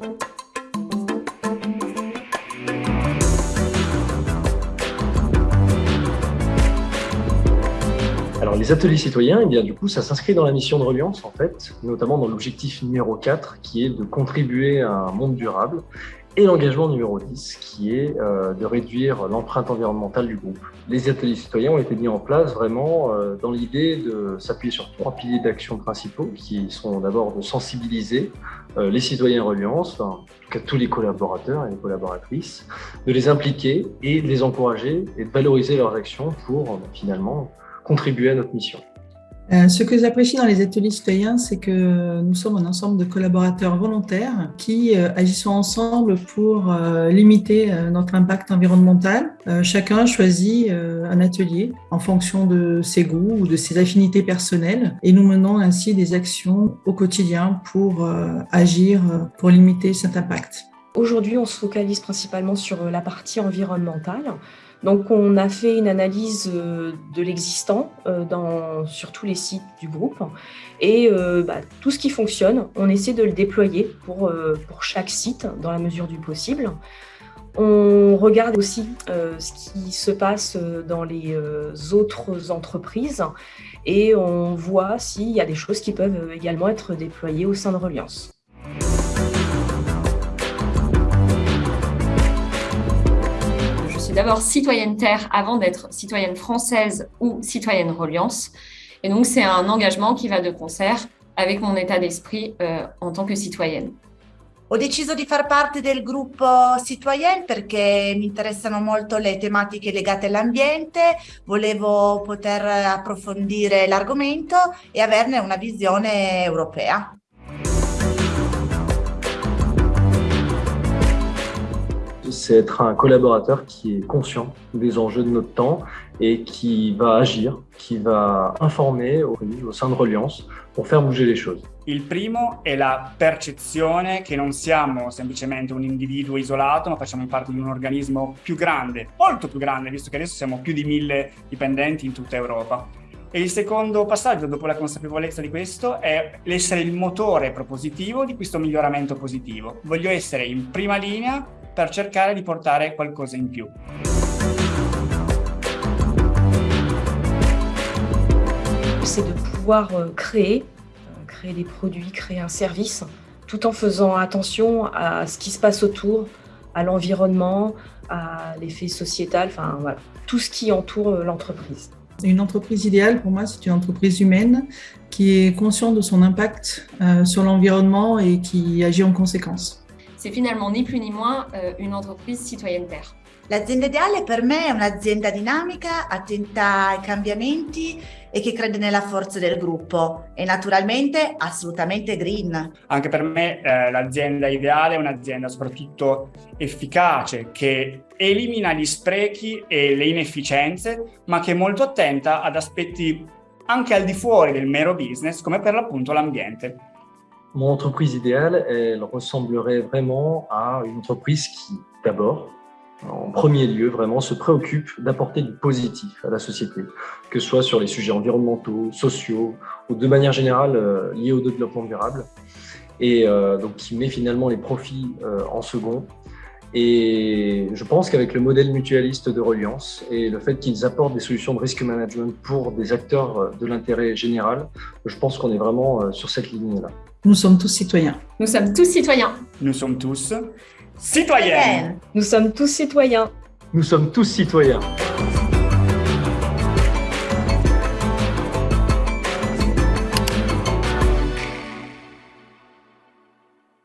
Thank you. Alors, les ateliers citoyens, eh bien, du coup, ça s'inscrit dans la mission de Reliance, en fait, notamment dans l'objectif numéro 4, qui est de contribuer à un monde durable, et l'engagement numéro 10, qui est euh, de réduire l'empreinte environnementale du groupe. Les ateliers citoyens ont été mis en place vraiment euh, dans l'idée de s'appuyer sur trois piliers d'action principaux, qui sont d'abord de sensibiliser euh, les citoyens Reliance, enfin, en tout cas tous les collaborateurs et les collaboratrices, de les impliquer et de les encourager et de valoriser leurs actions pour finalement contribuer à notre mission. Euh, ce que j'apprécie dans les ateliers citoyens, c'est que nous sommes un ensemble de collaborateurs volontaires qui euh, agissons ensemble pour euh, limiter notre impact environnemental. chacun choisit un atelier en fonction de ses goûts ou de ses affinités personnelles et nous menons ainsi des actions au quotidien pour agir, pour limiter cet impact. Aujourd'hui, on se focalise principalement sur la partie environnementale. Donc on a fait une analyse euh, de l'existant euh, sur tous les sites du groupe et euh, bah, tout ce qui fonctionne, on essaie de le déployer pour, pour chaque site dans la mesure du possible. On regarde aussi ce qui se passe dans les autres entreprises et on voit s'il y a des choses qui peuvent également être déployées au sein de Reliance. D'abord citoyenne Terre avant d'être citoyenne française ou citoyenne Reliance. Et donc, c'est un engagement qui va de concert avec mon état d'esprit euh, en tant que citoyenne. Ho deciso di far parte del gruppo Citoyen perché mi interessano molto le tematiche legate all'ambiente, volevo poter approfondire l'argomento e averne una visione europea. C'est être un collaborateur qui est conscient des enjeux de notre temps et qui va agir, qui va informer au, au sein de Reliance pour faire bouger les choses. Il primo è la percezione che non siamo semplicemente un individuo isolato, ma facciamo parte di un organismo più grande, molto più grande, visto che adesso siamo più di mille dipendenti in tutta Europa. E il secondo passaggio, dopo la consapevolezza di questo, è l'essere il motore propositivo di questo miglioramento positivo. Voglio essere in prima linea per cercare di portare qualcosa in più. C'est de pouvoir euh, créer, euh, créer des produits, créer un service, tout en faisant attention à ce qui se passe autour, à l'environnement, à l'effet sociétal, enfin voilà, tout ce qui entoure euh, l'entreprise. Une entreprise idéale, pour moi, c'est une entreprise humaine qui est consciente de son impact sur l'environnement et qui agit en conséquence. C'est finalement ni plus ni moins euh, une entreprise citoyenne terre. L'azienda ideale per me è un'azienda dinamica, attenta ai cambiamenti e che crede nella forza del gruppo e naturalmente assolutamente green. Anche per me eh, l'azienda ideale è un'azienda soprattutto efficace che elimina gli sprechi e le inefficienze ma che è molto attenta ad aspetti anche al di fuori del mero business come per l'appunto l'ambiente. Mon entreprise idéale, elle ressemblerait vraiment à une entreprise qui, d'abord, en premier lieu, vraiment se préoccupe d'apporter du positif à la société, que ce soit sur les sujets environnementaux, sociaux ou de manière générale euh, liés au développement durable, et euh, donc qui met finalement les profits euh, en second. Et je pense qu'avec le modèle mutualiste de Reliance et le fait qu'ils apportent des solutions de risk management pour des acteurs de l'intérêt général, je pense qu'on est vraiment sur cette ligne-là. Nous sommes tous citoyens. Nous sommes tous citoyens. Nous sommes tous citoyens. Nous sommes tous citoyens. Nous sommes tous citoyens.